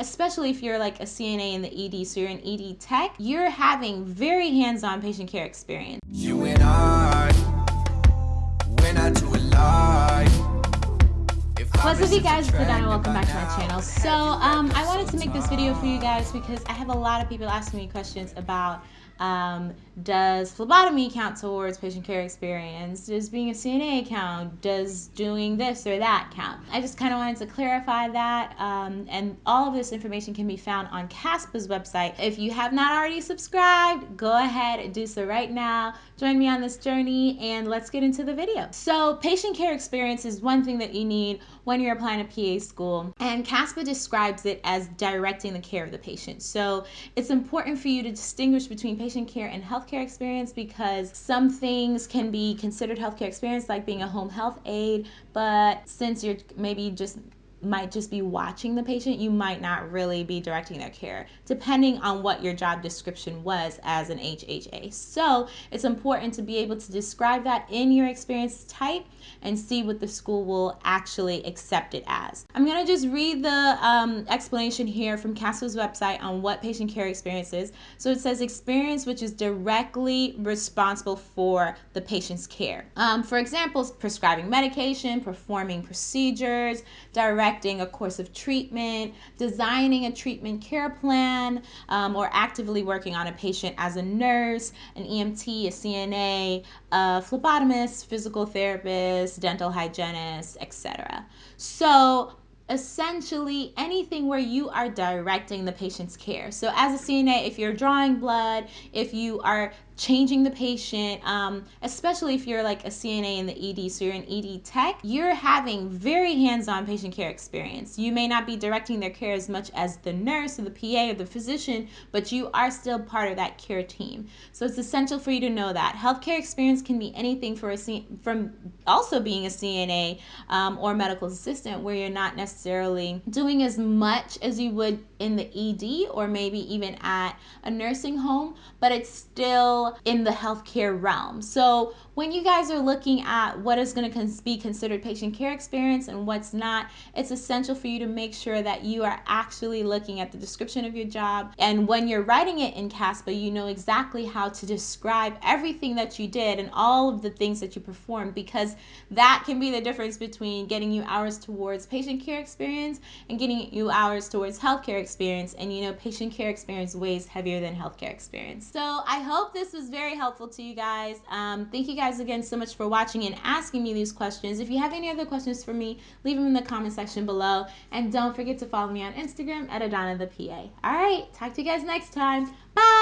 especially if you're like a CNA in the ED, so you're an ED tech, you're having very hands-on patient care experience. You and I. What's up you guys, it's Donna, welcome back to my channel. So um, I wanted to make this video for you guys because I have a lot of people asking me questions about um, does phlebotomy count towards patient care experience? Does being a CNA count? Does doing this or that count? I just kind of wanted to clarify that. Um, and all of this information can be found on CASPA's website. If you have not already subscribed, go ahead and do so right now. Join me on this journey and let's get into the video. So, patient care experience is one thing that you need when you're applying to PA school. And CASPA describes it as directing the care of the patient. So, it's important for you to distinguish between patient care and healthcare experience because some things can be considered healthcare experience, like being a home health aide, but since you're maybe just might just be watching the patient, you might not really be directing their care, depending on what your job description was as an HHA. So it's important to be able to describe that in your experience type and see what the school will actually accept it as. I'm gonna just read the um, explanation here from CASPA's website on what patient care experience is. So it says experience which is directly responsible for the patient's care. Um, for example, prescribing medication, performing procedures, direct directing a course of treatment, designing a treatment care plan, um, or actively working on a patient as a nurse, an EMT, a CNA, a phlebotomist, physical therapist, dental hygienist, etc. So essentially anything where you are directing the patient's care. So as a CNA, if you're drawing blood, if you are changing the patient, um, especially if you're like a CNA in the ED, so you're an ED tech, you're having very hands-on patient care experience. You may not be directing their care as much as the nurse or the PA or the physician, but you are still part of that care team. So it's essential for you to know that. Healthcare experience can be anything for a C from also being a CNA um, or medical assistant where you're not necessarily doing as much as you would in the ED or maybe even at a nursing home, but it's still in the healthcare realm. So when you guys are looking at what is going to be considered patient care experience and what's not, it's essential for you to make sure that you are actually looking at the description of your job. And when you're writing it in CASPA, you know exactly how to describe everything that you did and all of the things that you performed because that can be the difference between getting you hours towards patient care experience and getting you hours towards healthcare experience. And you know, patient care experience weighs heavier than healthcare experience. So I hope this was was very helpful to you guys. Um, thank you guys again so much for watching and asking me these questions. If you have any other questions for me, leave them in the comment section below. And don't forget to follow me on Instagram at Adana the PA. All right, talk to you guys next time. Bye.